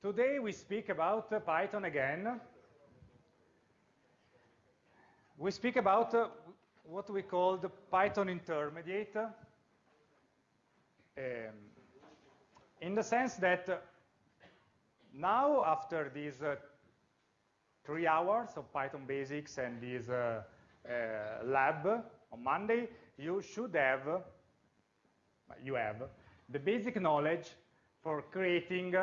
Today we speak about uh, Python again. We speak about uh, what we call the Python intermediate. Um, in the sense that uh, now, after these three hours of Python basics and this lab on Monday, you should have, you have, the basic knowledge for creating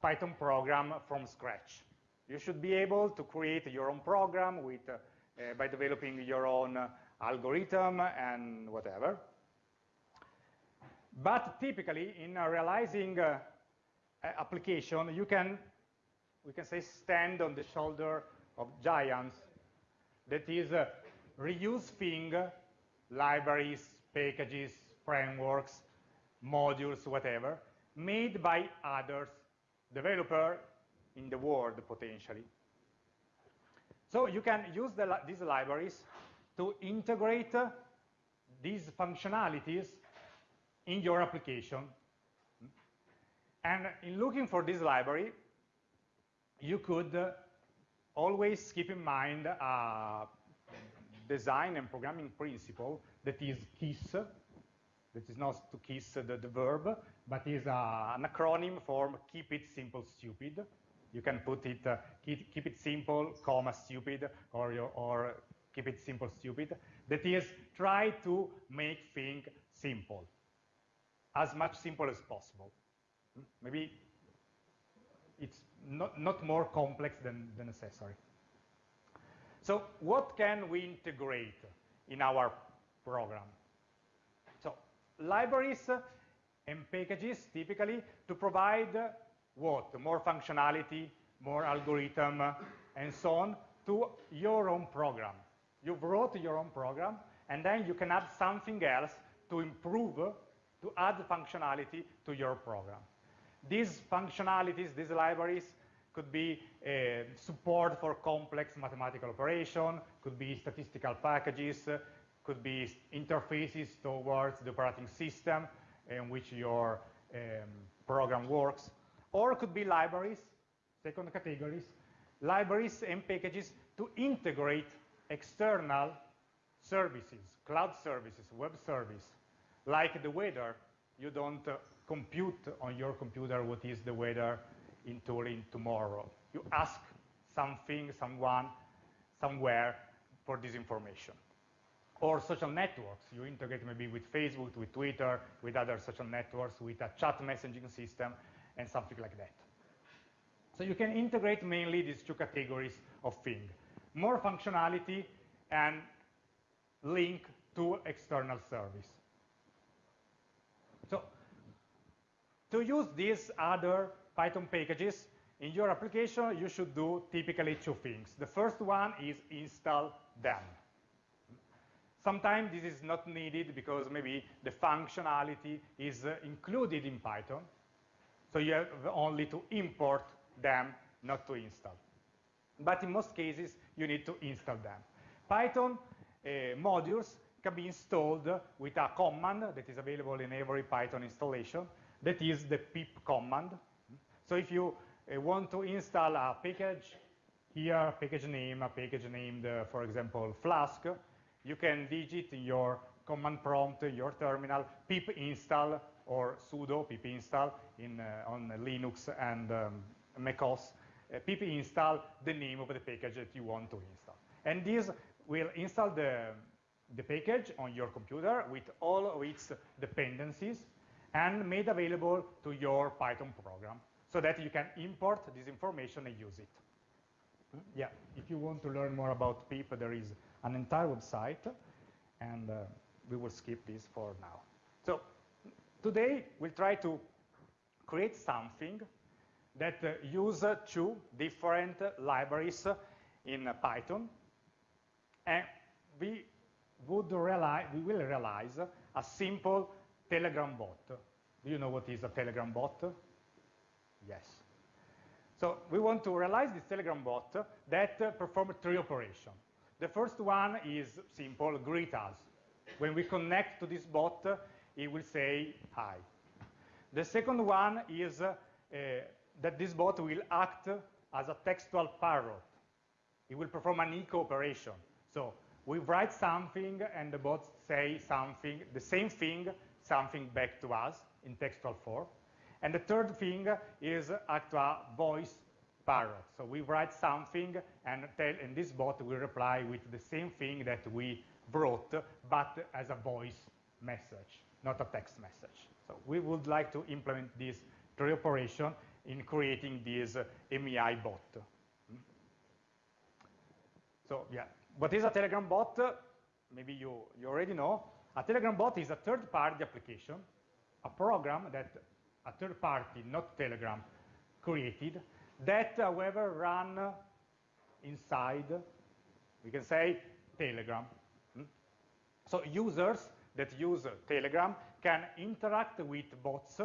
Python program from scratch. You should be able to create your own program with, uh, uh, by developing your own uh, algorithm and whatever. But typically, in a realizing application, you can, we can say, stand on the shoulder of giants. That is, uh, reuse thing, libraries, packages, frameworks, modules, whatever, made by others, developer in the world, potentially. So you can use the, these libraries to integrate uh, these functionalities in your application. And in looking for this library, you could uh, always keep in mind a design and programming principle that is KISS, that is not to kiss the, the verb, but is uh, an acronym for keep it simple stupid. You can put it, uh, keep, keep, it simple, comma, stupid, or, or keep it simple stupid. That is, try to make things simple, as much simple as possible. Hmm? Maybe it's not, not more complex than, than necessary. So what can we integrate in our program? Libraries and packages typically to provide what? More functionality, more algorithm, and so on to your own program. You wrote your own program, and then you can add something else to improve, to add functionality to your program. These functionalities, these libraries, could be uh, support for complex mathematical operation, could be statistical packages, could be interfaces towards the operating system in which your um, program works, or could be libraries, second categories, libraries and packages to integrate external services, cloud services, web service, like the weather. You don't uh, compute on your computer what is the weather in Turin tomorrow. You ask something, someone, somewhere for this information. Or social networks. You integrate maybe with Facebook, with Twitter, with other social networks, with a chat messaging system, and something like that. So you can integrate mainly these two categories of things. More functionality and link to external service. So to use these other Python packages, in your application, you should do typically two things. The first one is install them. Sometimes this is not needed because maybe the functionality is uh, included in Python. So you have only to import them, not to install. But in most cases, you need to install them. Python uh, modules can be installed with a command that is available in every Python installation. That is the pip command. So if you uh, want to install a package, here package name, a package named, uh, for example, Flask, you can digit in your command prompt, your terminal, pip install or sudo pip install in, uh, on Linux and um, macOS, uh, pip install the name of the package that you want to install. And this will install the, the package on your computer with all of its dependencies and made available to your Python program so that you can import this information and use it. Hmm? Yeah, if you want to learn more about PIP, there is an entire website, and uh, we will skip this for now. So today, we'll try to create something that uh, use uh, two different libraries in Python, and we would realize, we will realize a simple Telegram bot. Do you know what is a Telegram bot? Yes. So we want to realize this Telegram bot that uh, performs three operations. The first one is simple, greet us. When we connect to this bot, it will say hi. The second one is uh, that this bot will act as a textual parrot. It will perform an echo operation. So we write something and the bot say something, the same thing, something back to us in textual form. And the third thing is act a voice parrot. So we write something and, tell, and this bot will reply with the same thing that we wrote, but as a voice message, not a text message. So we would like to implement this three operation in creating this uh, MEI bot. So yeah, what is a Telegram bot? Maybe you, you already know. A Telegram bot is a third-party application, a program that a third party, not Telegram, created, that, however, run inside, we can say, Telegram. Hmm? So users that use Telegram can interact with bots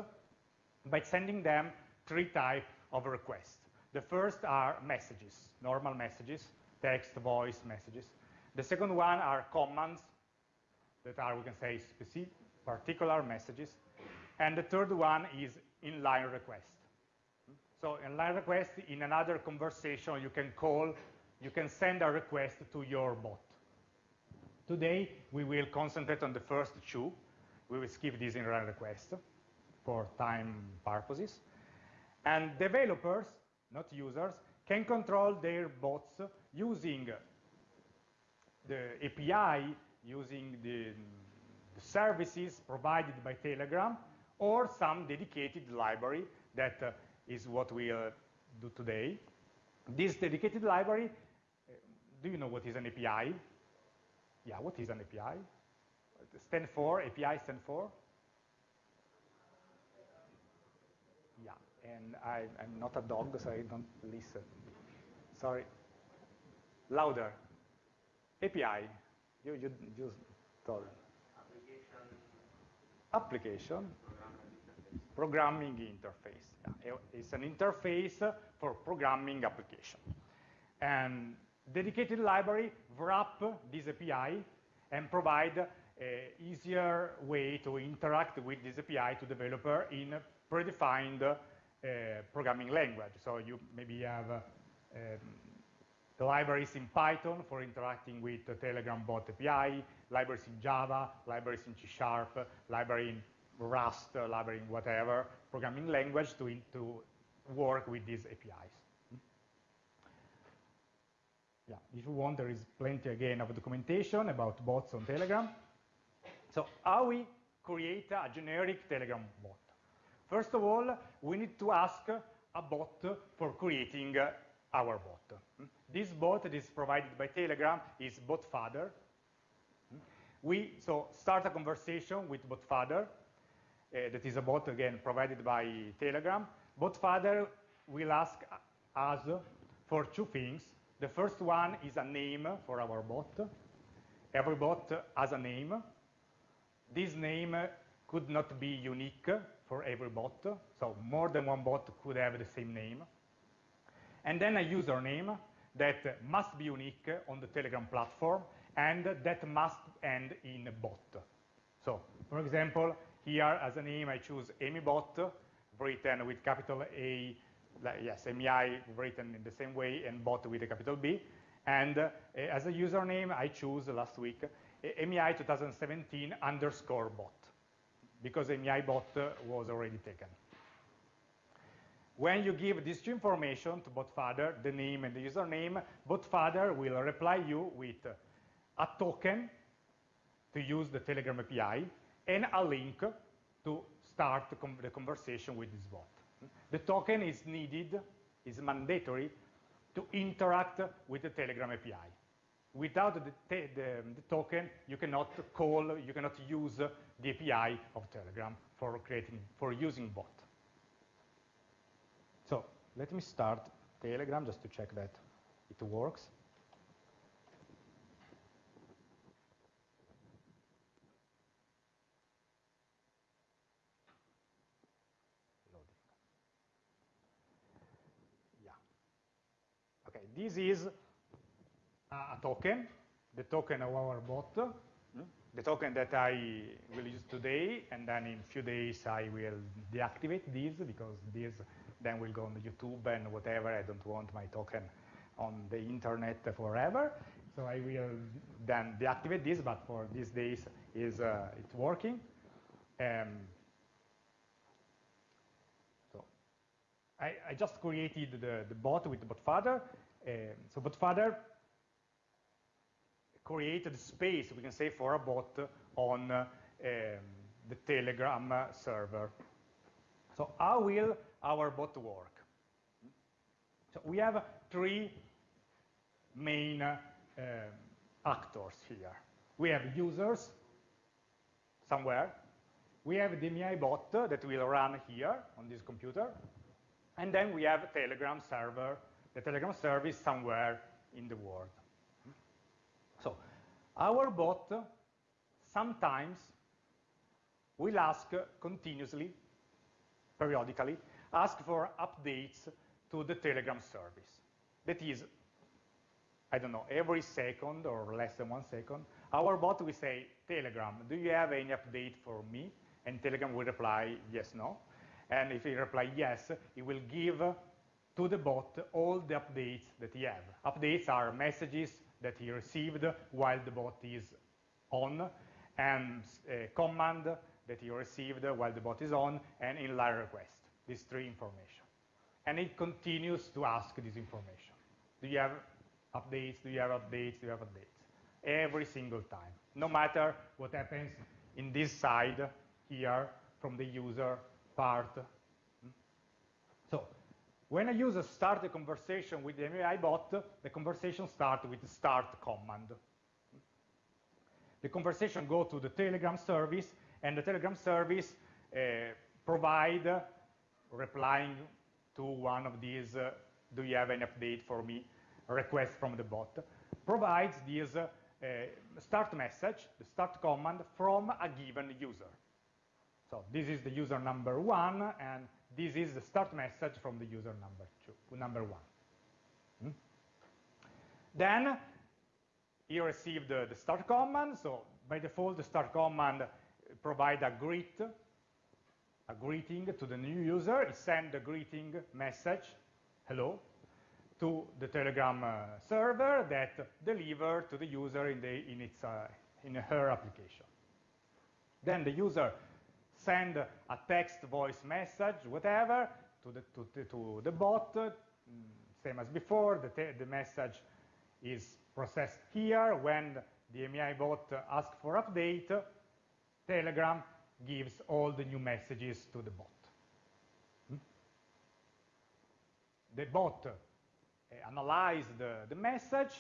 by sending them three types of requests. The first are messages, normal messages, text, voice messages. The second one are commands that are, we can say, specific, particular messages. And the third one is inline request. So inline request, in another conversation, you can call, you can send a request to your bot. Today, we will concentrate on the first two. We will skip this inline request for time purposes. And developers, not users, can control their bots using the API, using the, the services provided by Telegram, or some dedicated library that uh, is what we uh, do today. This dedicated library, uh, do you know what is an API? Yeah, what is an API? Stand for, API stand for? Yeah, and I, am not a dog, so I don't listen. Sorry. Louder. API. You, you, you told. Application. Application programming interface. Yeah, it's an interface for programming application. And dedicated library wrap this API and provide a easier way to interact with this API to developer in predefined uh, programming language. So you maybe have um, libraries in Python for interacting with the Telegram bot API, libraries in Java, libraries in C Sharp, library in Rust, uh, library, whatever, programming language to, to work with these APIs. Yeah, if you want, there is plenty, again, of documentation about bots on Telegram. So how we create a generic Telegram bot? First of all, we need to ask a bot for creating our bot. This bot that is provided by Telegram is botfather. We so start a conversation with botfather uh, Uh, that is a bot, again, provided by Telegram. Botfather will ask us for two things. The first one is a name for our bot. Every bot has a name. This name could not be unique for every bot, so more than one bot could have the same name. And then a username that must be unique on the Telegram platform and that must end in bot. So, for example, here, as a name, I choose AmyBot, written with capital A, yes, MEI written in the same way, and bot with a capital B. And uh, as a username, I choose last week MEI 2017 underscore bot, because MEI bot was already taken. When you give two information to botfather, the name and the username, botfather will reply you with a token to use the Telegram API, and a link to start the conversation with this bot. The token is needed, is mandatory to interact with the Telegram API. Without the, the, the, token, you cannot call, you cannot use the API of Telegram for creating, for using bot. So let me start Telegram just to check that it works. This is a token, the token of our bot, the token that I will use today, and then in a few days I will deactivate this because this then we'll go on YouTube and whatever. I don't want my token on the internet forever. So I will then deactivate this, but for these days is uh, it's working. Um, so I, I, just created the, the bot with the botfather. Um, so botfather created space, we can say, for a bot on uh, um, the Telegram server. So how will our bot work? So we have three main uh, actors here. We have users somewhere. We have the MEI bot that will run here on this computer. And then we have Telegram server, the Telegram service somewhere in the world. So our bot sometimes will ask continuously, periodically, ask for updates to the Telegram service. That is, I don't know, every second or less than one second, our bot will say, Telegram, do you have any update for me? And Telegram will reply, yes, no. And if he reply yes, it will give to the bot all the updates that he have. Updates are messages that he received while the bot is on, and a command that he received while the bot is on, and inline request, these three information. And it continues to ask this information. Do you have updates? Do you have updates? Do you have updates? Every single time, no matter what happens in this side here from the user part. When a user starts a conversation with the MEI bot, the conversation starts with the start command. The conversation goes to the Telegram service, and the Telegram service uh, provide, uh, replying to one of these, uh, do you have an update for me, request from the bot, provides this uh, start message, the start command, from a given user. So this is the user number one, and this is the start message from the user number two, number one. Hmm? Then he received the, the, start command. So by default, the start command provide a greet, a greeting to the new user. It send a greeting message, hello, to the Telegram uh, server that deliver to the user in, the, in, its, uh, in her application. Then the user send a text, voice message, whatever, to the, to, to, to the bot, mm, same as before, the, the message is processed here. When the MEI bot asks for update, Telegram gives all the new messages to the bot. Hmm? The bot uh, analyzes the, the message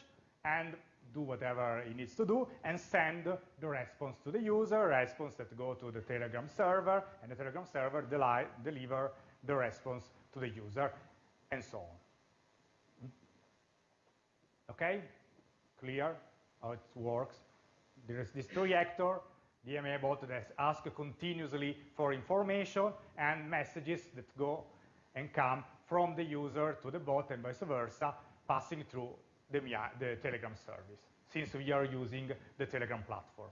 and do whatever it needs to do and send the response to the user, response that go to the Telegram server, and the Telegram server deliver the response to the user, and so on. Okay? Clear how it works? There is this three actor, the bot that asks continuously for information and messages that go and come from the user to the bot and vice versa, passing through the, the Telegram service, since we are using the Telegram platform.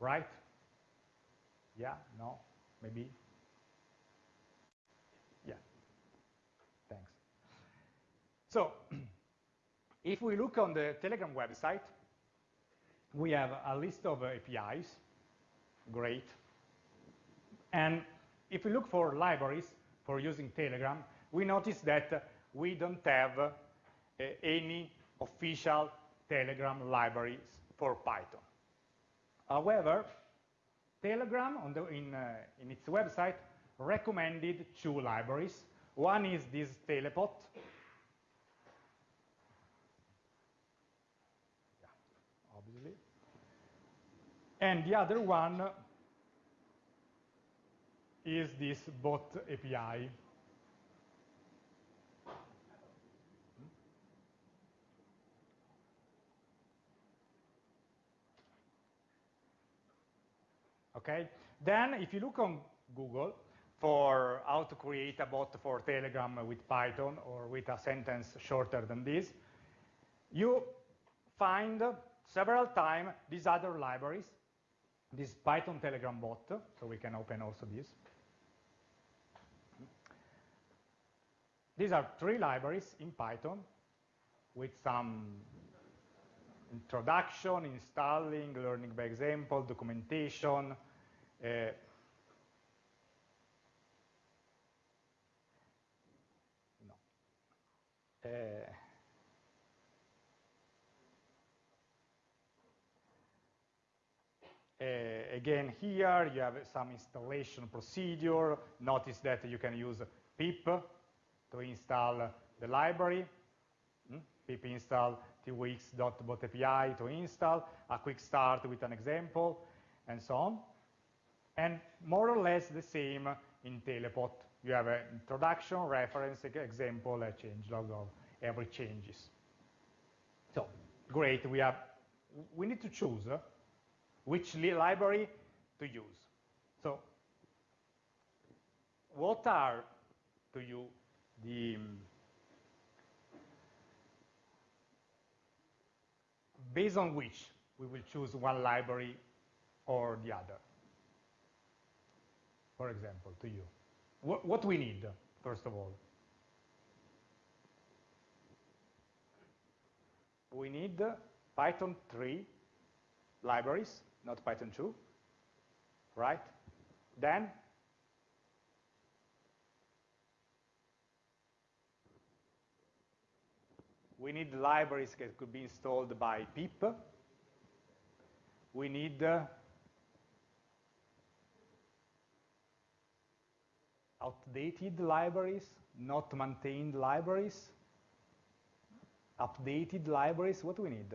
Right? Yeah? No? Maybe? Yeah. Thanks. So, if we look on the Telegram website, we have a list of APIs. Great. And if we look for libraries for using Telegram, we notice that we don't have uh, any official Telegram libraries for Python. However, Telegram the, in, uh, in its website recommended two libraries. One is this Telepot. And the other one is this bot API. Okay? Then if you look on Google for how to create a bot for Telegram with Python or with a sentence shorter than this, you find several times these other libraries, this Python Telegram bot, so we can open also this. these are three libraries in Python with some introduction, installing, learning by example, documentation, no. Uh, Uh, again, here you have some installation procedure. Notice that you can use pip to install the library. Hmm? pip install twx.botapi to install, a quick start with an example, and so on. And more or less the same in Telepot. You have an introduction, reference, example, a change log of every changes. So, great, we have, we need to choose which library to use. So what are to you the based on which we will choose one library or the other? For example, to you. What, what we need, first of all? We need Python 3 libraries not Python 2, right? Then we need libraries that could be installed by pip. We need uh, outdated libraries, not maintained libraries. Updated libraries, what do we need?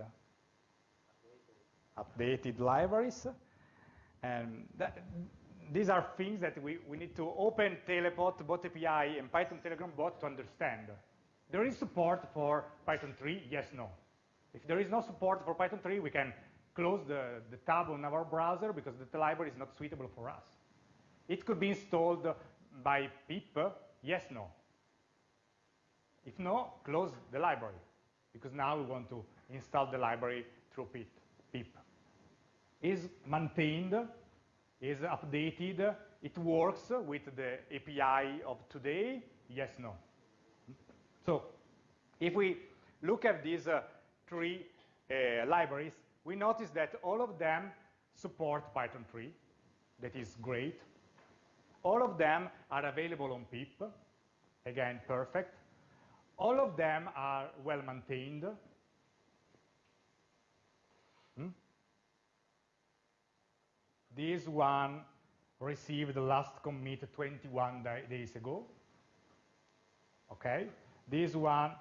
updated libraries. And that, these are things that we, we need to open Telepot, Bot API, and Python Telegram bot to understand. There is support for Python 3, yes, no. If there is no support for Python 3, we can close the, the tab on our browser because the library is not suitable for us. It could be installed by pip, yes, no. If no, close the library because now we want to install the library through pip is maintained, is updated, it works with the API of today, yes, no. So if we look at these uh, three uh, libraries, we notice that all of them support Python 3, that is great. All of them are available on pip, again, perfect. All of them are well maintained, hmm? This one received the last commit 21 days ago. Okay. This one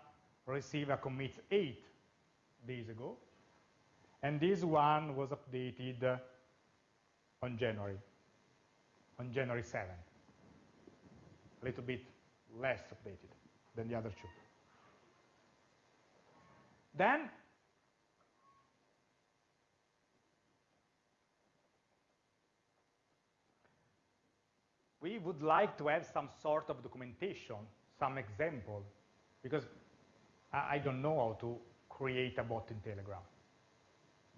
received a commit 8 days ago. And this one was updated on January, on January 7. A little bit less updated than the other two. Then we would like to have some sort of documentation, some example, because I don't know how to create a bot in Telegram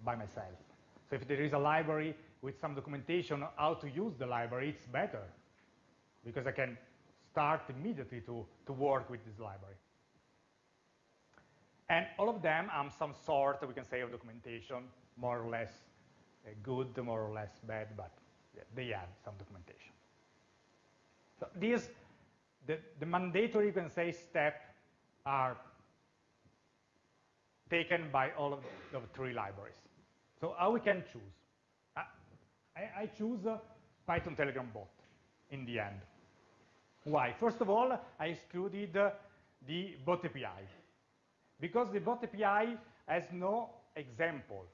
by myself. So if there is a library with some documentation on how to use the library, it's better, because I can start immediately to, to work with this library. And all of them have some sort, we can say, of documentation, more or less uh, good, more or less bad, but they have some documentation. So these, the, the mandatory, you can say, step are taken by all of the three libraries. So how we can choose? I, I choose Python Telegram bot in the end. Why? First of all, I excluded uh, the bot API because the bot API has no example.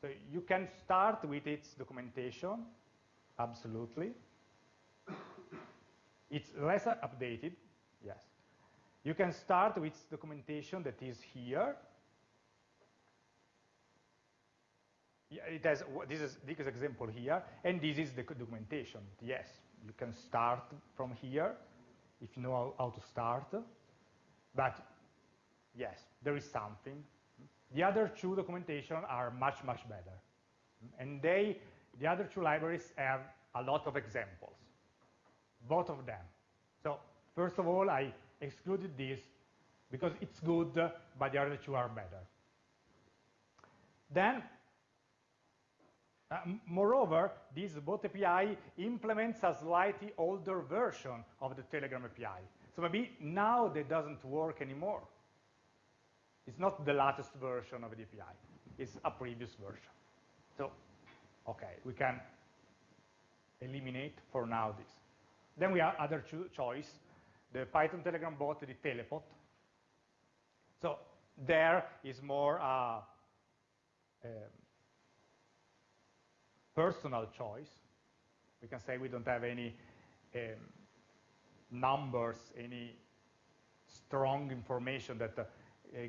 So you can start with its documentation, absolutely. It's less updated, yes. You can start with documentation that is here. It has, this is this example here, and this is the documentation. Yes, you can start from here if you know how, how to start. But yes, there is something. The other two documentation are much, much better. And they, the other two libraries have a lot of examples both of them. So First of all, I excluded this because it's good, but the other two are better. Then, uh, moreover, this bot API implements a slightly older version of the Telegram API. So maybe now that doesn't work anymore. It's not the latest version of the API. It's a previous version. So, okay, we can eliminate for now this. Then we have other choice, the Python Telegram bot, the Telepot. So there is more uh, um, personal choice. We can say we don't have any um, numbers, any strong information that uh,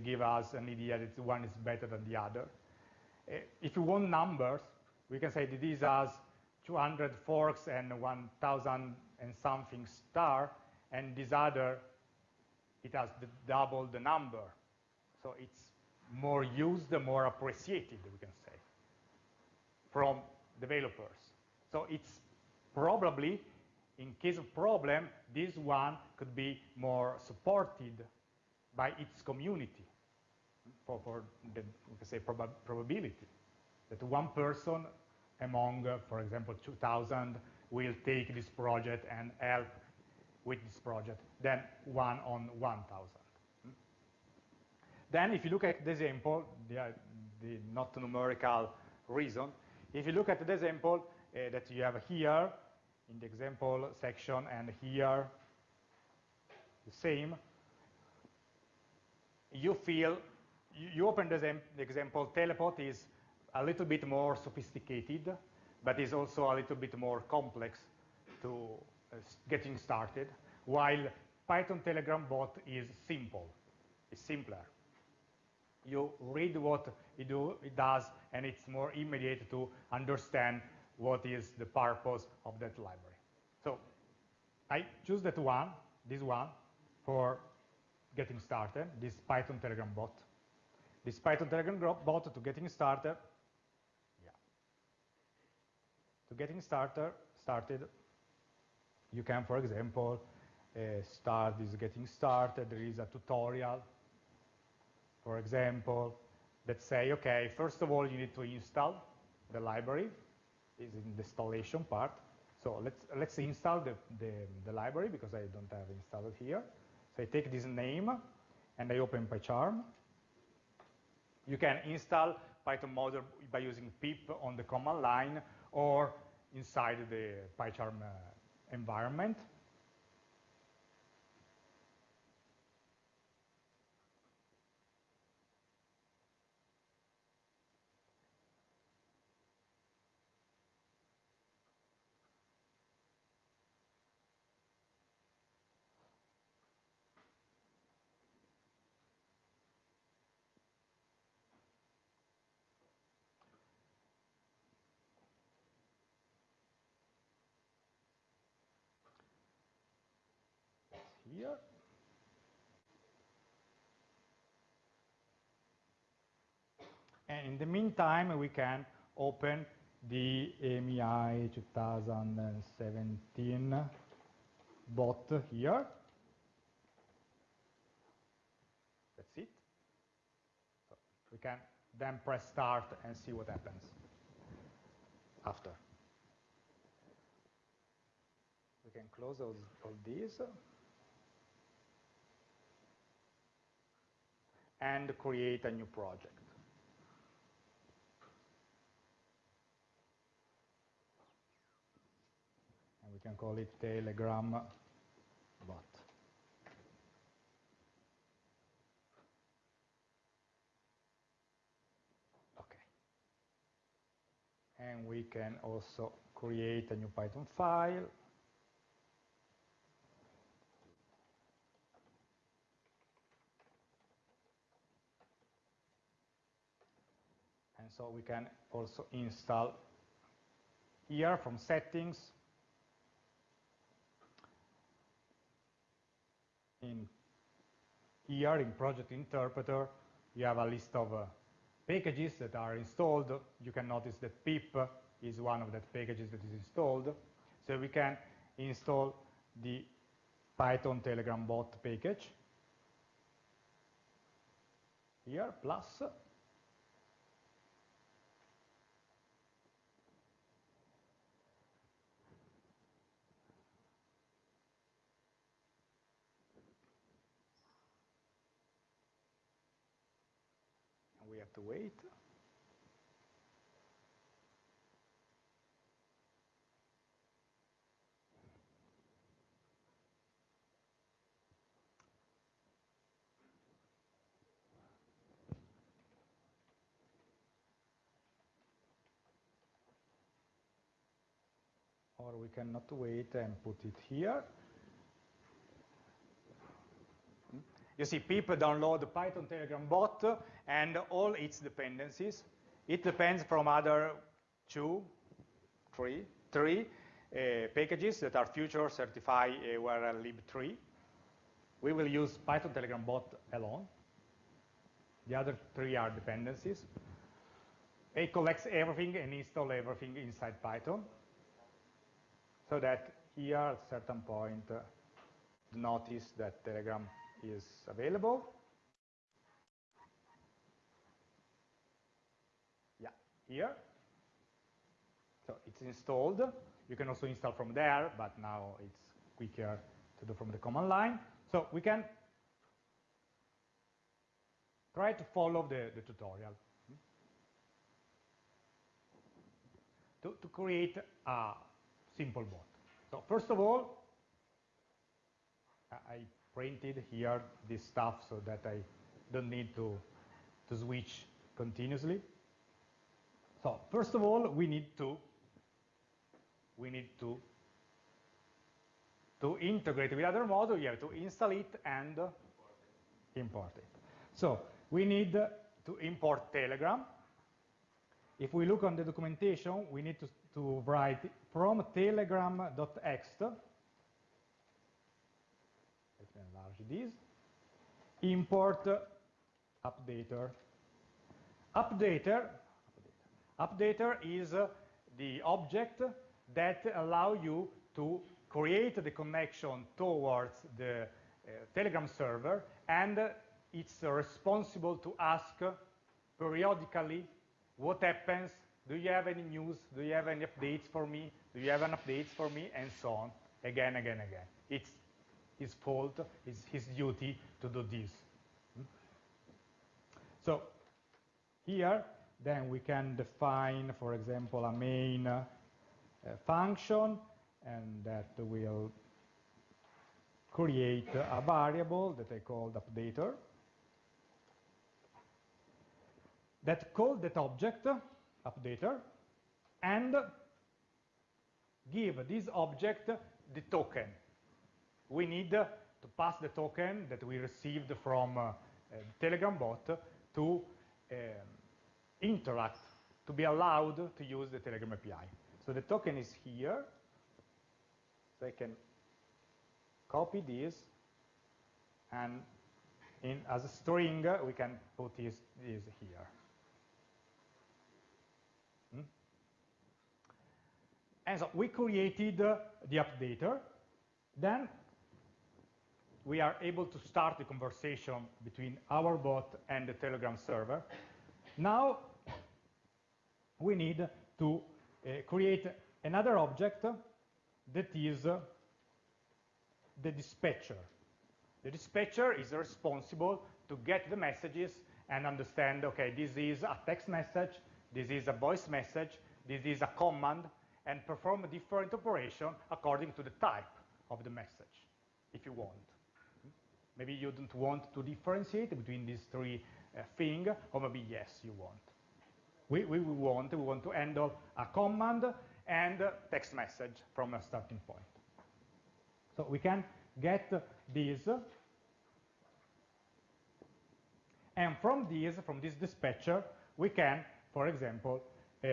give us an idea that one is better than the other. Uh, if you want numbers, we can say that this has 200 forks and 1,000 and something star, and this other, it has the double the number. So it's more used, the more appreciated, we can say, from developers. So it's probably, in case of problem, this one could be more supported by its community for, for the, we can say, prob probability that one person among, uh, for example, 2,000 will take this project and help with this project than one on 1,000. Then if you look at the example, the, the not numerical reason, if you look at the example uh, that you have here in the example section and here the same, you feel, you, open the, the example, telepot is a little bit more sophisticated, but is also a little bit more complex to uh, getting started, while Python Telegram bot is simple, it's simpler. You read what it, do, it does, and it's more immediate to understand what is the purpose of that library. So I choose that one, this one, for getting started, this Python Telegram bot. This Python Telegram bot to getting started, yeah. To getting started, started, you can, for example, uh, start this getting started. There is a tutorial, for example, that say, okay, first of all, you need to install the library, is in the installation part. So let's, let's install the, the, the library because I don't have installed here. So I take this name and I open PyCharm. You can install Python module by using pip on the command line or inside the PyCharm uh, environment. And in the meantime, we can open the AMI 2017 bot here. That's it. So we can then press start and see what happens after. We can close all, all these. And create a new project. And we can call it Telegram bot. Okay. And we can also create a new Python file so we can also install here from settings in here in project interpreter you have a list of uh, packages that are installed you can notice that pip is one of the packages that is installed so we can install the Python Telegram bot package. Here, plus. To wait. or we cannot wait and put it here. You see, people download the Python Telegram bot and all its dependencies. It depends from other two, three, three uh, packages that are future certifi uh, urllib3. We will use Python Telegram bot alone. The other three are dependencies. It collects everything and install everything inside Python so that here at a certain point uh, notice that Telegram is available. Yeah, here. So it's installed. You can also install from there, but now it's quicker to do from the command line. So we can try to follow the, the tutorial. To, to create a simple bot. So first of all, I printed here this stuff so that I don't need to, to switch continuously. So first of all, we need to we need to to integrate with other module. You have to install it and import it. So we need to import Telegram. If we look on the documentation, we need to, to write from telegram.ext. Let me enlarge this. Import updater. Updater, updater is the object that allow you to create the connection towards the uh, Telegram server and it's responsible to ask periodically what happens, do you have any news, do you have any updates for me, do you have any updates for me, and so on, again, again, again. It's his fault, it's his duty to do this. So here, then we can define, for example, a main uh, function, and that will create a variable that I called updater that call that object updater and give this object the token. We need to pass the token that we received from uh, Telegram bot to um, interact, to be allowed to use the Telegram API. So the token is here. So I can copy this and in, as a string we can put this, this here. And so we created uh, the updater. Then we are able to start the conversation between our bot and the Telegram server. Now we need to uh, create another object that is uh, the dispatcher. The dispatcher is responsible to get the messages and understand, okay, this is a text message, this is a voice message, this is a command, and perform a different operation according to the type of the message, if you want. Maybe you don't want to differentiate between these three uh, things, or maybe yes, you want. We, we, we, want, we want to handle a command and a text message from a starting point. So we can get these, and from these, from this dispatcher, we can, for example, uh,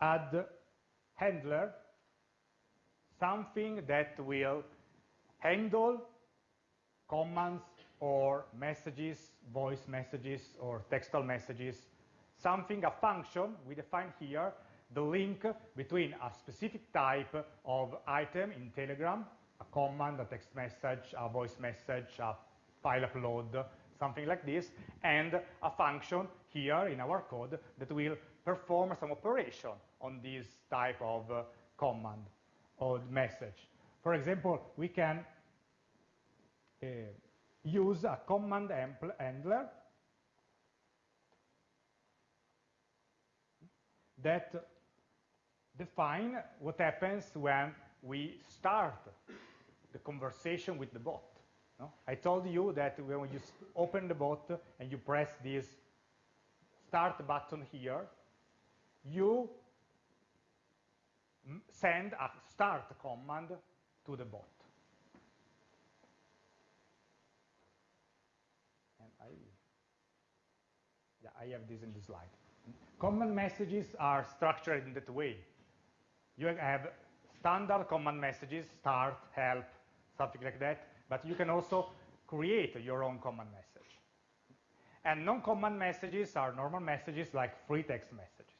add handler, something that will handle commands or messages, voice messages or textual messages, something, a function we define here, the link between a specific type of item in Telegram a command, a text message, a voice message, a file upload, something like this, and a function here in our code that will perform some operation on this type of uh, command or message. For example, we can Eh, use a command handler that define what happens when we start the conversation with the bot. No? I told you that when you open the bot and you press this start button here, you send a start command to the bot. And I, yeah, I have this in the slide. Command messages are structured in that way. You have standard command messages, start, help, something like that, but you can also create your own command message. And non-command messages are normal messages like free text messages.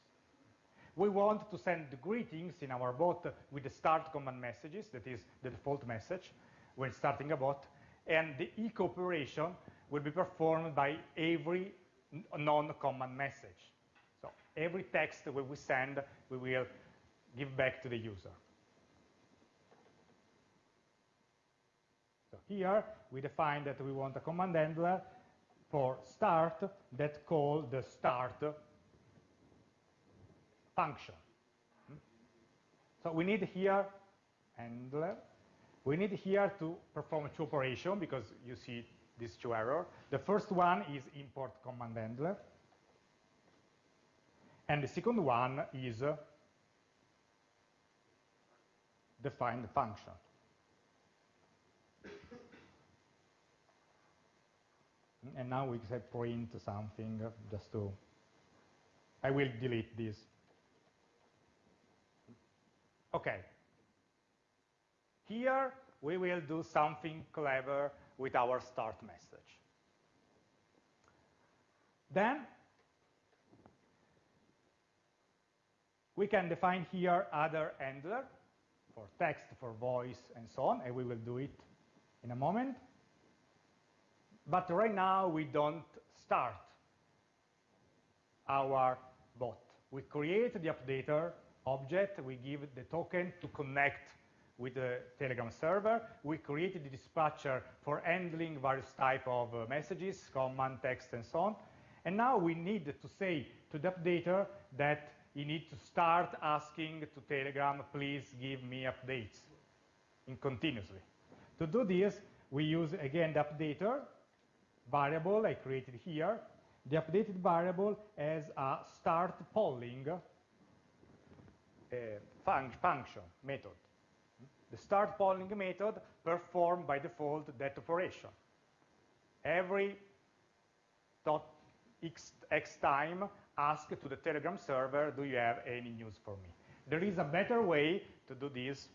We want to send greetings in our bot with the start command messages, that is the default message when starting a bot, and the echo operation will be performed by every non-command message. So every text that we send, we will give back to the user. So here we define that we want a command handler for start that call the start function. Hmm? So we need here handler. We need here to perform two operations because you see these two errors. The first one is import command handler. And the second one is uh, define the function. and now we can print something just to, I will delete this. Okay. Here we will do something clever with our start message. Then we can define here other handler for text, for voice, and so on, and we will do it in a moment. But right now, we don't start our bot. We create the updater object, we give the token to connect with the Telegram server. We created the dispatcher for handling various type of uh, messages, command, text, and so on. And now we need to say to the updater that you need to start asking to Telegram, please give me updates in continuously. To do this, we use again the updater variable I created here. The updated variable has a start polling uh, fun function method. The start polling method performed by default that operation. Every dot x, x time ask to the Telegram server, do you have any news for me? There is a better way to do this,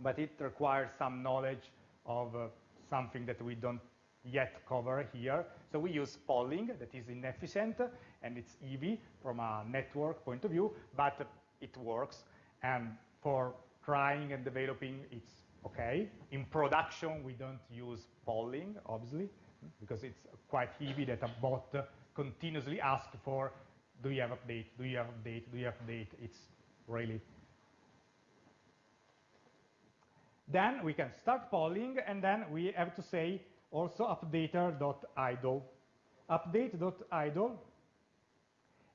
but it requires some knowledge of uh, something that we don't yet cover here. So we use polling that is inefficient and it's heavy from a network point of view, but it works. And for trying and developing, it's okay. In production, we don't use polling, obviously, because it's quite heavy that a bot continuously asks for, do you have update, do you have update, do you have update? It's really then we can start polling, and then we have to say also updater.idle. Update.idle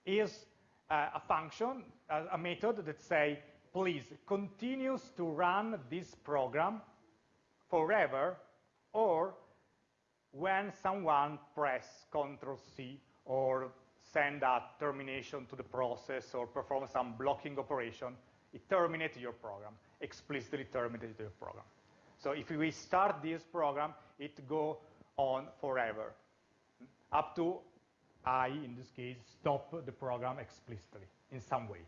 is uh, a function, uh, a method that say, please continues to run this program forever or when someone press Control C or send a termination to the process or perform some blocking operation, it terminates your program, explicitly terminates your program. So if we start this program, it go on forever, up to I, in this case, stop the program explicitly in some way.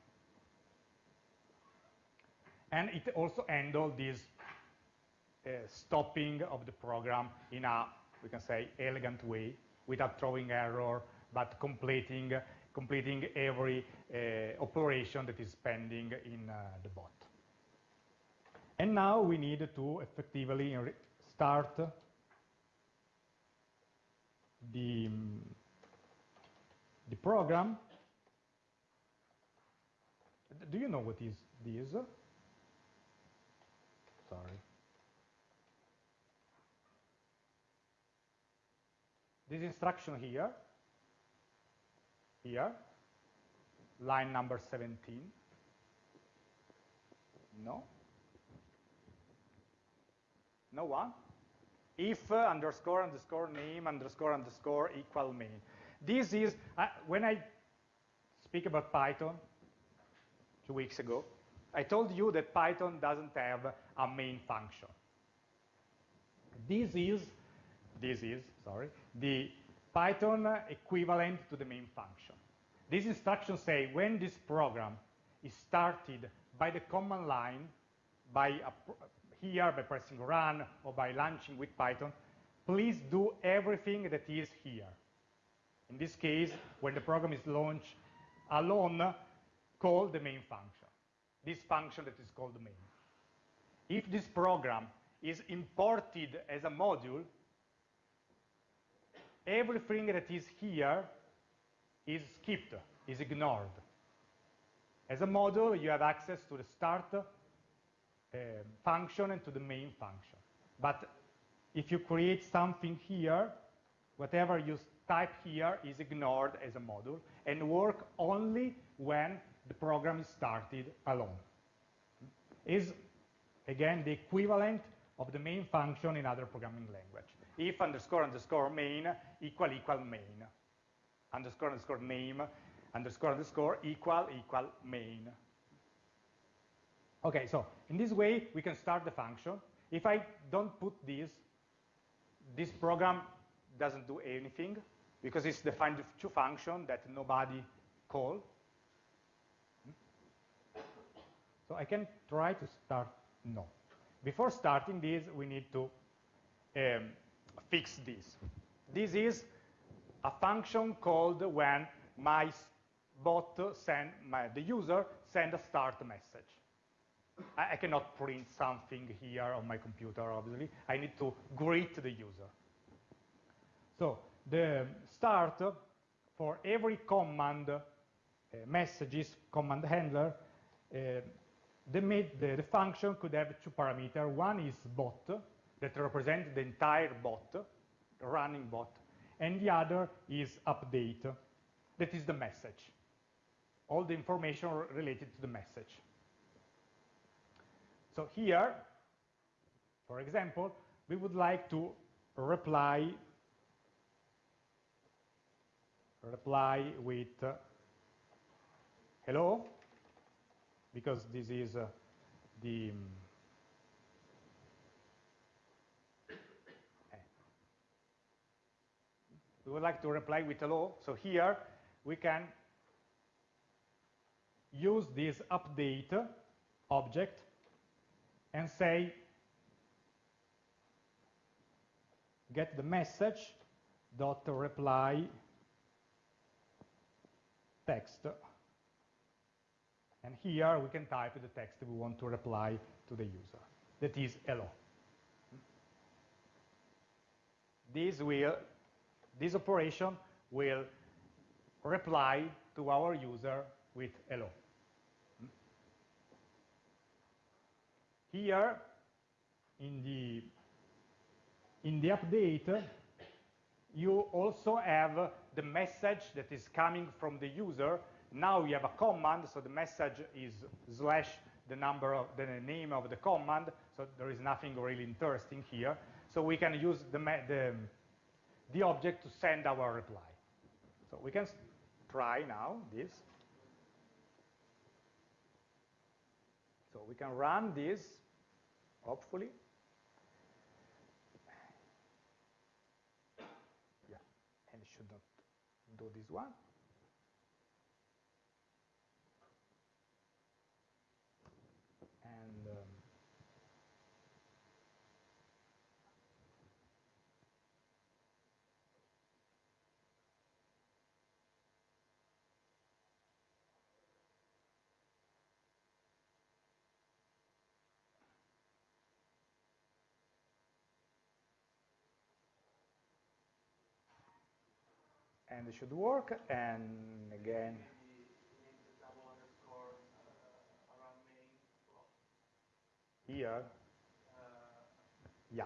And it also handle this uh, stopping of the program in a, we can say, elegant way, without throwing error, but completing, completing every uh, operation that is pending in uh, the bot. And now we need to effectively start the, the program. Do you know what is this? Sorry. This instruction here, here, line number 17. No? No one? If uh, underscore underscore name underscore underscore equal main. This is, uh, when I speak about Python two weeks ago, I told you that Python doesn't have a main function. This is, this is, sorry, the Python equivalent to the main function. These instructions say when this program is started by the command line, by a, here by pressing run or by launching with Python, please do everything that is here. In this case, when the program is launched alone, call the main function. This function that is called main. If this program is imported as a module, everything that is here is skipped, is ignored. As a module, you have access to the start uh, function and to the main function. But if you create something here, whatever you type here is ignored as a module and work only when the program is started alone. Is, again, the equivalent of the main function in other programming language. If underscore underscore main equal equal main. Underscore underscore name underscore underscore equal equal main. Okay, so in this way, we can start the function. If I don't put this, this program doesn't do anything because it's defined with two functions that nobody call. So I can try to start, no. Before starting this, we need to um, fix this. This is a function called when my bot send my, the user send a start message. I, I, cannot print something here on my computer, obviously. I need to greet the user. So the start for every command uh, messages command handler, uh, the, the, the, function could have two parameters. One is bot, that represents the entire bot, running bot, and the other is update, that is the message all the information related to the message. So here, for example, we would like to reply reply with uh, hello because this is uh, the um, we would like to reply with hello. So here we can use this update object and say get the message dot reply text and here we can type the text we want to reply to the user that is hello this will this operation will reply to our user with hello Here, in the, in the update, you also have the message that is coming from the user. Now you have a command, so the message is slash the number of the name of the command, so there is nothing really interesting here. So we can use the, the, the object to send our reply. So we can try now this. So we can run this hopefully. Yeah, and it should not do this one. And it should work, and again, here, yeah,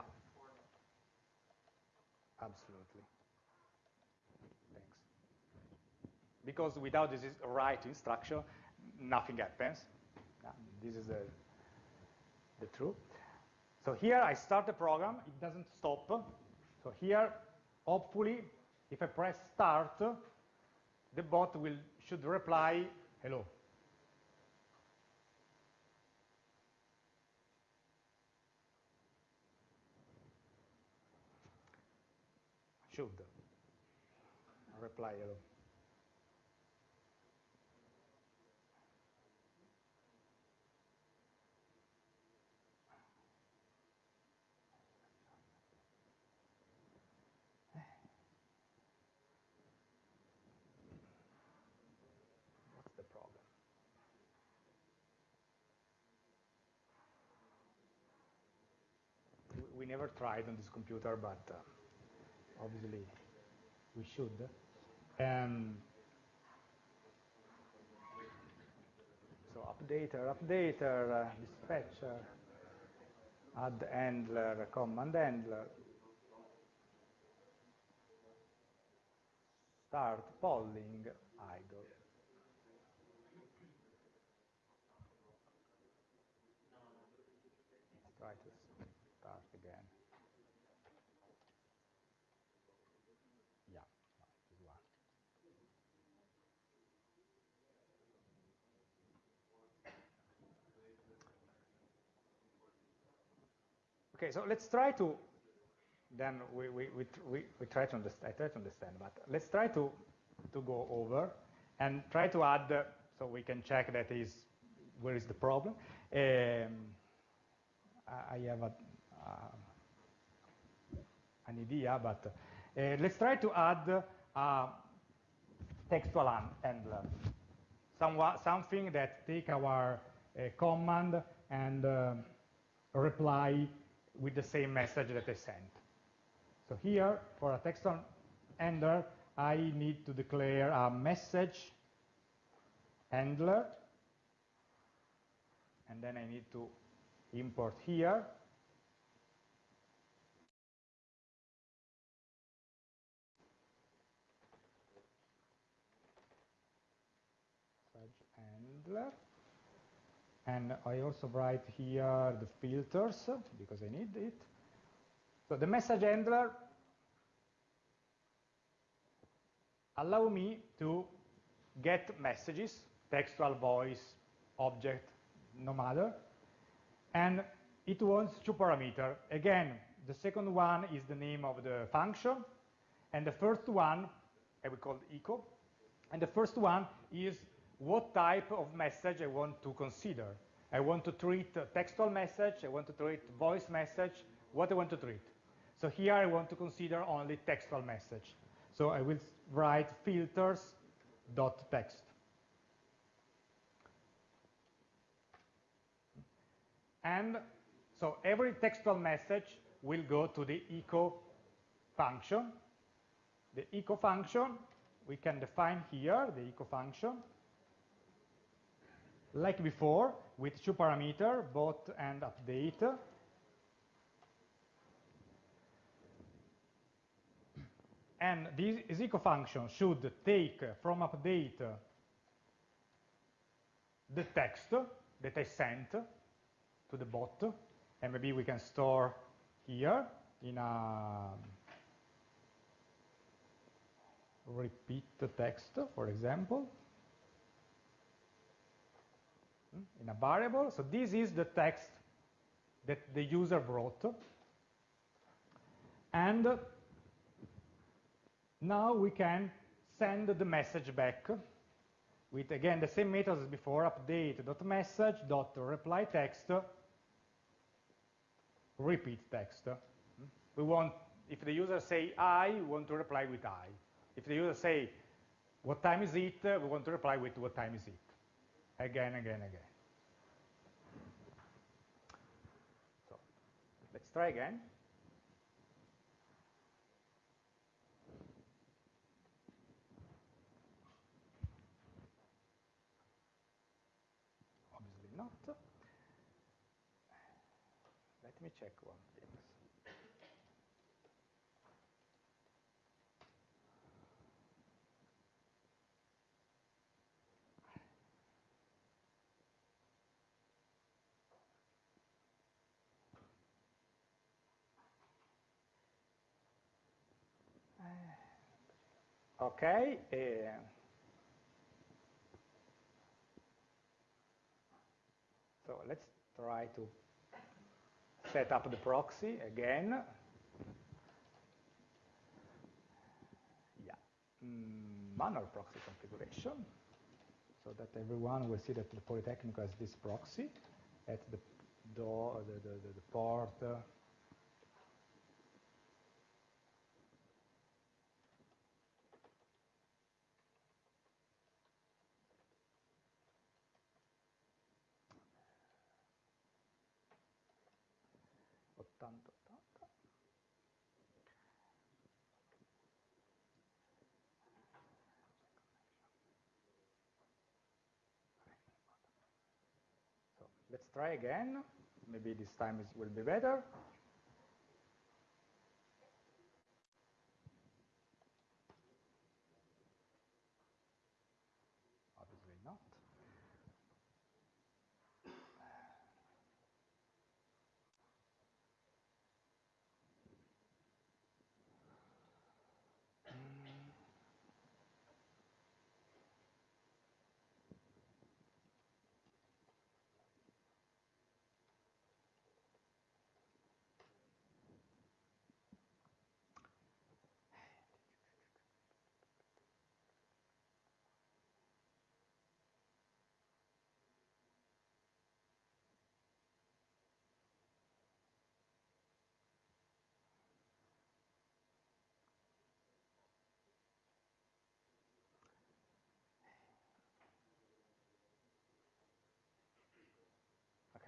absolutely. Thanks. Because without this right instruction, nothing happens. This is the, the truth. So here I start the program, it doesn't stop. So here, hopefully, if I press start, the bot will should reply hello. Should reply hello. We never tried on this computer, but uh, obviously we should. Um, so updater, updater, uh, dispatcher, add handler, command handler, start polling, idle. Let's try to start again. Yeah, this one. Okay, so let's try to, then we, we, we, we, we try to understand, I try to understand, but let's try to, to go over and try to add, uh, so we can check that is, where is the problem. Um, I have a, uh, an idea, but uh, let's try to add a textual handler, somewhat, something that take our uh, command and uh, reply with the same message that I sent. So here, for a textual handler, I need to declare a message handler, and then I need to import here. handler. And I also write here the filters because I need it. So the message handler allow me to get messages, textual, voice, object, no matter, and it wants two parameters. Again, the second one is the name of the function, and the first one, I will call echo, and the first one is what type of message I want to consider. I want to treat textual message, I want to treat voice message, what I want to treat. So here I want to consider only textual message. So I will write filters.text. And so every textual message will go to the echo function. The echo function, we can define here the echo function. Like before, with two parameters, bot and update. And this echo function should take from update the text that I sent to the bot, and maybe we can store here in a repeat the text, for example, in a variable. So this is the text that the user wrote. And now we can send the message back with, again, the same methods as before, update.message.reply text repeat text. We want, if the user say I, we want to reply with I. If the user say, what time is it, we want to reply with what time is it again, again, again. So let's try again. Obviously not. Okay. Uh, so let's try to set up the proxy again. Yeah, mm, manual proxy configuration, so that everyone will see that the Polytechnic has this proxy at the door, the, the, the, the port. Uh, Let's try again. Maybe this time it will be better. Obviously not.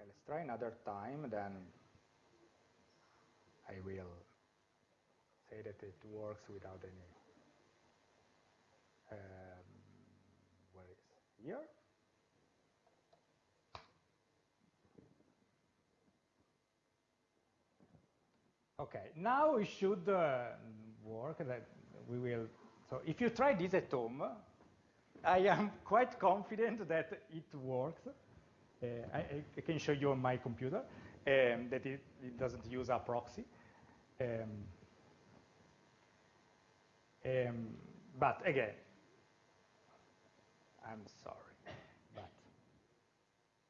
let's try another time, then I will say that it works without any, um, here? Okay, now it should uh, work, that we will, so if you try this at home, I am quite confident that it works. Uh, I, I, can show you on my computer um, that it, it, doesn't use a proxy. Um, um, but again, I'm sorry. But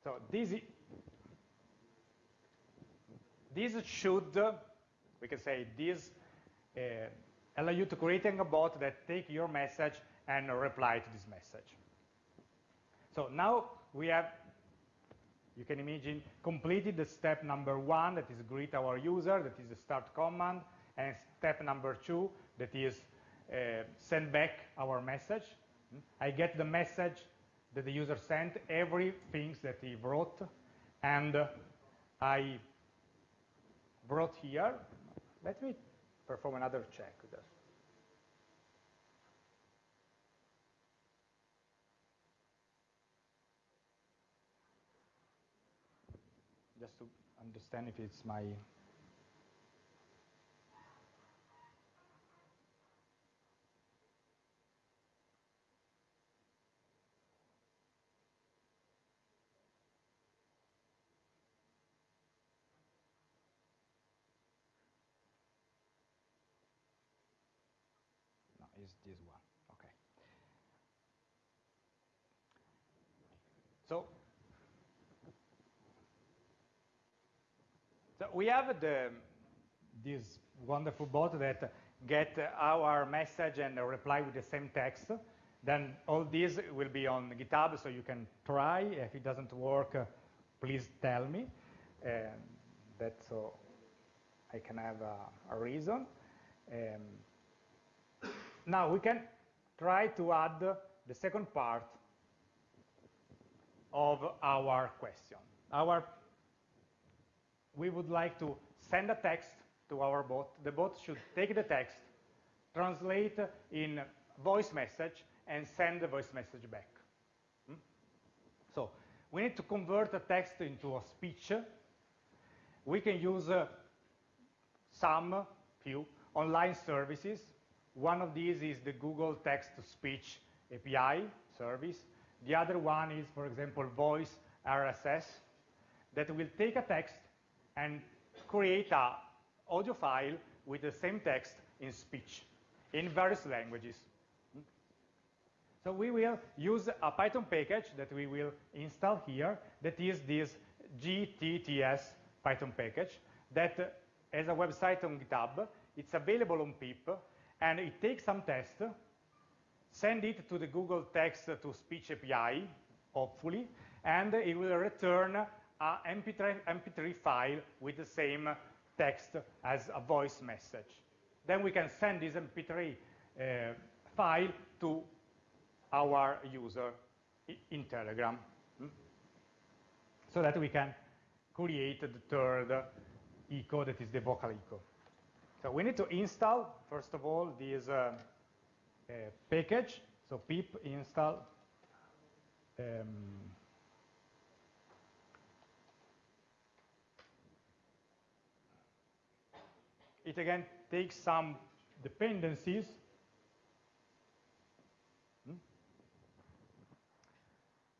so this this should we can say this uh, allow you to create a bot that take your message and reply to this message. So now we have you can imagine completed the step number one, that is greet our user, that is the start command, and step number two, that is uh, send back our message. I get the message that the user sent, everything that he wrote, and I brought here. Let me perform another check. just to understand if it's my no, it's this one. Okay. So We have the, this wonderful bot that get our message and reply with the same text. Then all this will be on GitHub, so you can try. If it doesn't work, please tell me. Um, that so I can have a, a reason. Um, now we can try to add the second part of our question. Our we would like to send a text to our bot. The bot should take the text, translate in voice message, and send the voice message back. Hmm? So we need to convert a text into a speech. We can use uh, some, few, online services. One of these is the Google Text-to-Speech API service. The other one is, for example, Voice RSS, that will take a text and create a audio file with the same text in speech in various languages. So we will use a Python package that we will install here that is this GTTS Python package that uh, has a website on GitHub. It's available on pip, and it takes some text, send it to the Google Text-to-Speech API, hopefully, and it will return a MP3, MP3 file with the same text as a voice message. Then we can send this MP3 uh, file to our user in Telegram hmm? so that we can create the third echo that is the vocal echo. So we need to install, first of all, this uh, uh, package. So pip install um, it again takes some dependencies. Hmm?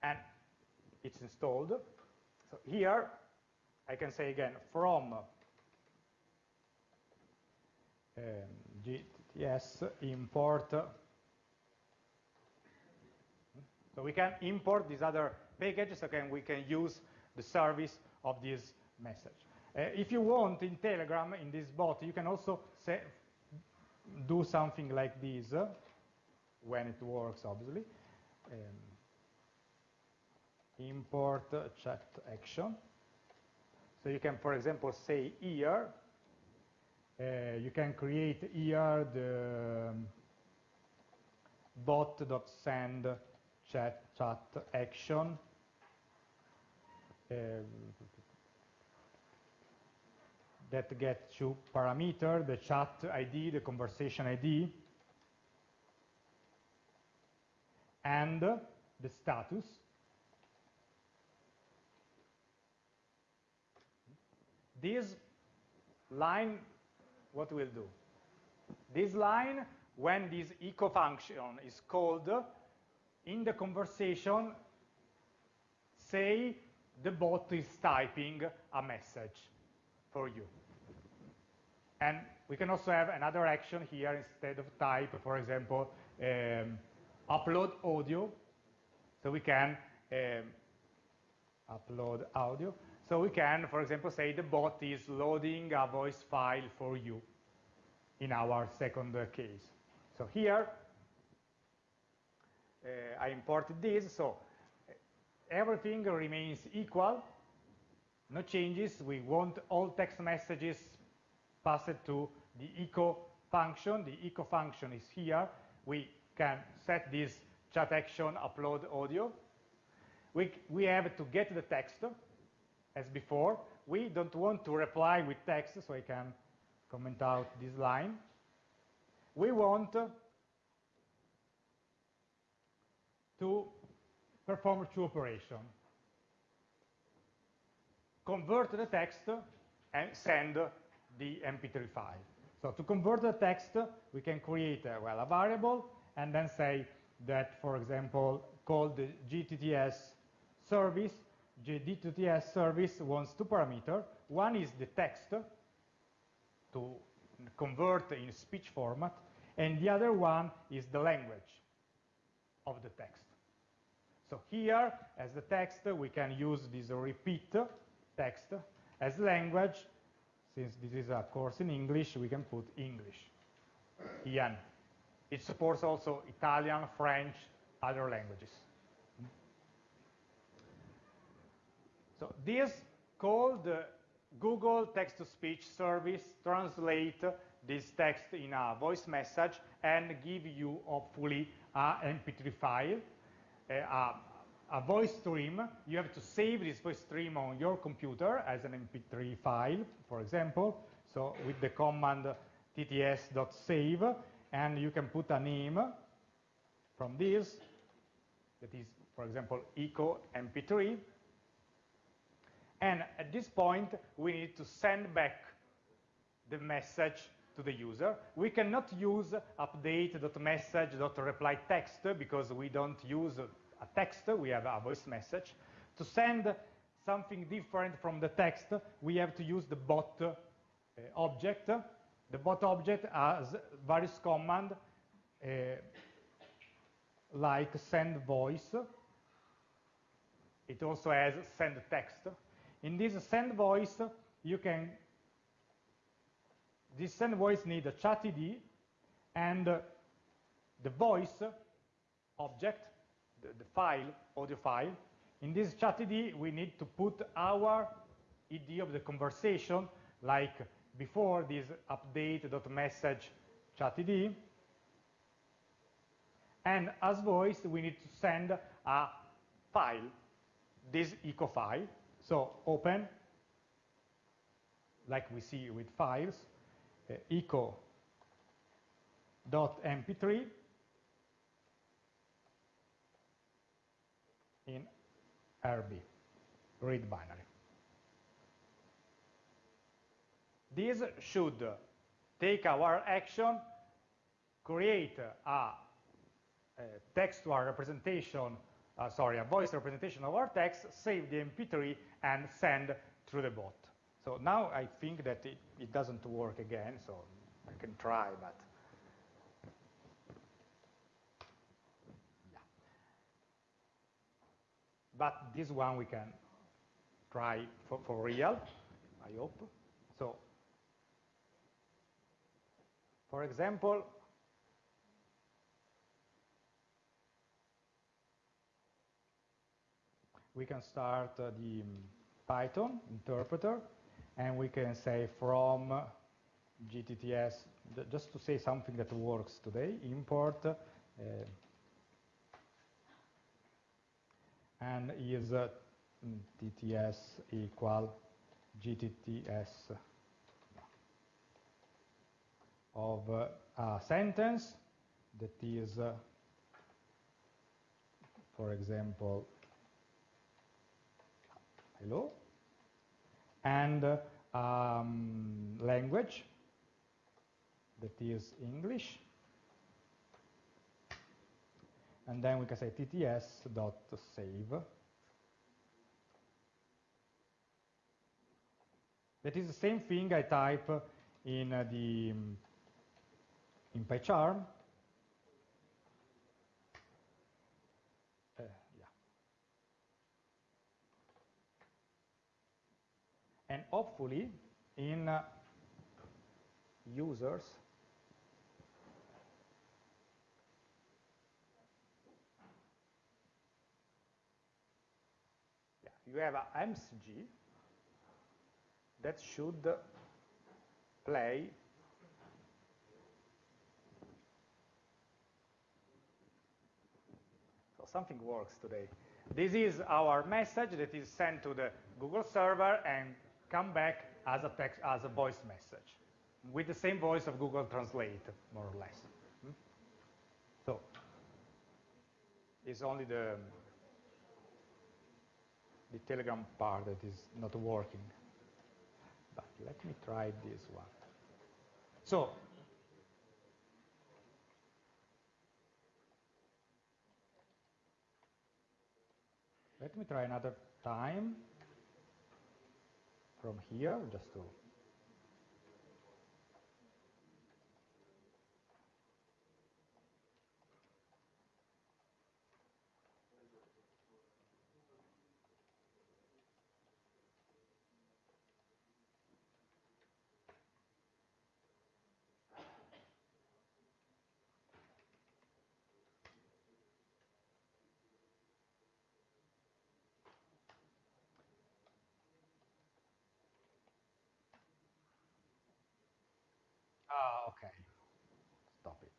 And it's installed. So here, I can say again, from um, GTTS import. So we can import these other packages, again, we can use the service of this message. Uh, if you want in Telegram, in this bot, you can also say, do something like this, uh, when it works, obviously. Um, import chat action. So you can, for example, say here, uh, you can create here the um, bot.send chat, chat action. Um, that get two parameter, the chat ID, the conversation ID, and the status. This line, what will do? This line, when this echo function is called, in the conversation, say the bot is typing a message for you. And we can also have another action here instead of type, for example, um, upload audio. So we can um, upload audio. So we can, for example, say the bot is loading a voice file for you in our second uh, case. So here, uh, I imported this, so everything remains equal, no changes. We want all text messages passed to the echo function. The echo function is here. We can set this chat action upload audio. We, we have to get the text as before. We don't want to reply with text, so I can comment out this line. We want to perform two operations convert the text and send the MP3 file. So to convert the text, we can create a, well, a variable and then say that, for example, call the GTTS service. GTTS service wants two parameters. One is the text to convert in speech format, and the other one is the language of the text. So here, as the text, we can use this repeat text. As language, since this is a course in English, we can put English. en. It supports also Italian, French, other languages. So this called the Google text-to-speech service translate this text in a voice message and give you hopefully a MP3 file, eh, a, a voice stream, you have to save this voice stream on your computer as an MP3 file, for example. So with the command tts.save, and you can put a name from this, that is, for example, echo mp3, And at this point, we need to send back the message to the user. We cannot use update.message.replyText because we don't use a text, we have a voice message. To send something different from the text, we have to use the bot uh, object. The bot object has various commands uh, like send voice. It also has send text. In this send voice, you can this send voice need a chat ID and the voice object, the, the, file, audio file. In this chat ID, we need to put our ID of the conversation, like before this update.message chat ID. And as voice, we need to send a file, this echo file. So open, like we see with files, uh, echo.mp3 in RB, read binary. This should take our action, create a, a textual representation, uh, sorry, a voice representation of our text, save the MP3, and send through the bot. So now I think that it, it doesn't work again, so I can try, but But this one we can try for, for real, I hope. So, for example, we can start uh, the Python interpreter and we can say from GTTS, just to say something that works today, import uh, and is uh, TTS equal GTTS of uh, a sentence that is, uh, for example, hello, and um, language that is English. And then we can say tts dot save. That is the same thing I type in uh, the um, in PyCharm. Uh, and hopefully in uh, users you have a MCG that should play so something works today this is our message that is sent to the Google server and come back as a text, as a voice message with the same voice of Google Translate, more or less. Hmm? So it's only the the Telegram part that is not working. But let me try this one. So let me try another time from here, just to Ah, okay. Stop it.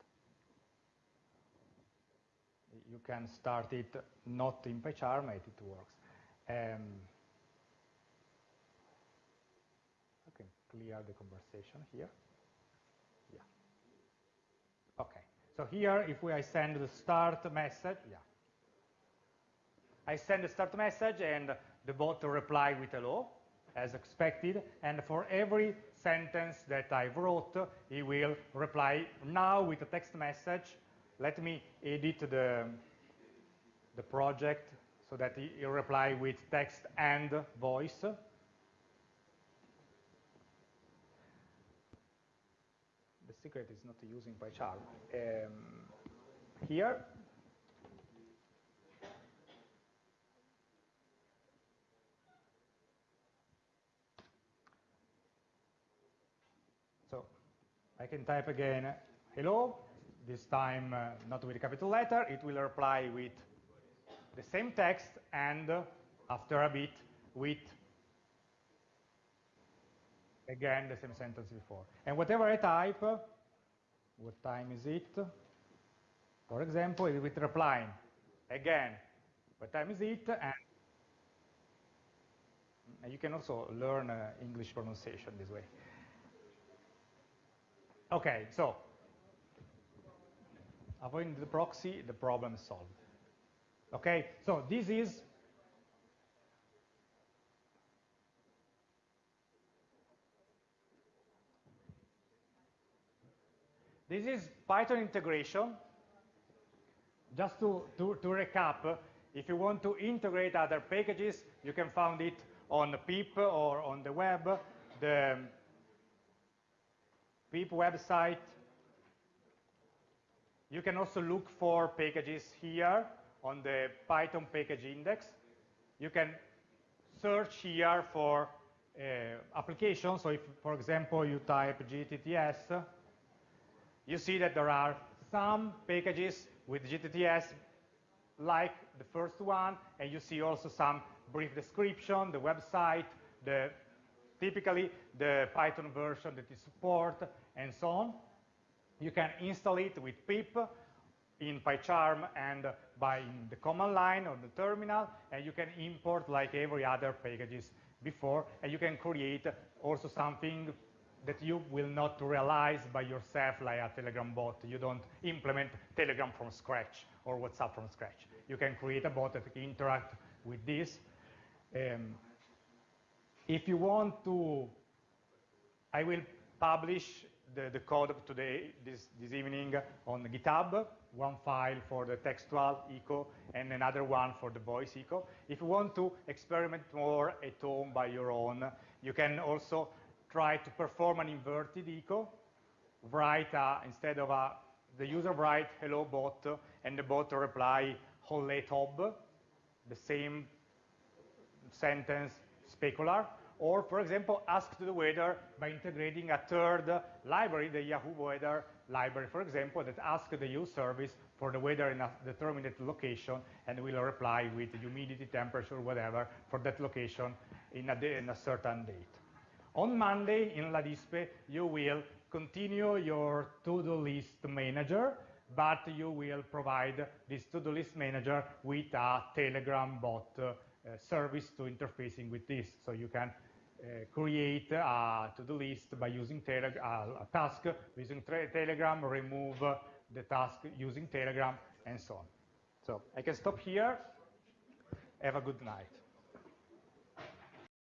You can start it not in PyCharm, it works. Um, I can clear the conversation here. Yeah. Okay. So here, if we, I send the start message, yeah. I send the start message and the bot reply with hello, as expected, and for every sentence that I wrote, he will reply now with a text message. Let me edit the, the project so that he, he reply with text and voice. The secret is not using PyCharm. Um, here, I can type again, hello, this time uh, not with a capital letter, it will reply with the same text and uh, after a bit with again the same sentence before. And whatever I type, what time is it? For example, it will reply again, what time is it? And, and you can also learn uh, English pronunciation this way. Okay, so avoiding the proxy, the problem is solved. Okay, so this is This is Python integration. Just to, to, to, recap, if you want to integrate other packages, you can find it on pip or on the web. The pip website. You can also look for packages here on the Python package index. You can search here for uh, applications. So if, for example, you type GTTS, you see that there are some packages with GTTS like the first one, and you see also some brief description, the website, the typically the Python version that is support, and so on. You can install it with pip in PyCharm and by the command line or the terminal, and you can import like every other packages before, and you can create also something that you will not realize by yourself like a Telegram bot. You don't implement Telegram from scratch or WhatsApp from scratch. You can create a bot that can interact with this. Um, if you want to, I will publish the, the code of today, this, this evening on GitHub, one file for the textual echo and another one for the voice echo. If you want to experiment more at home by your own, you can also try to perform an inverted echo, write uh, instead of a, the user write hello bot and the bot reply holle tob, the same sentence specular, or for example, ask the weather by integrating a third library, the Yahoo Weather library, for example, that asks the use service for the weather in a determined location and will reply with humidity, temperature, whatever, for that location in a, in a certain date. On Monday in LADISPE, you will continue your to-do list manager, but you will provide this to-do list manager with a Telegram bot service to interfacing with this. So you can uh, create a to-do list by using tele uh, a task using Telegram, remove the task using Telegram, and so on. So I can stop here. Have a good night.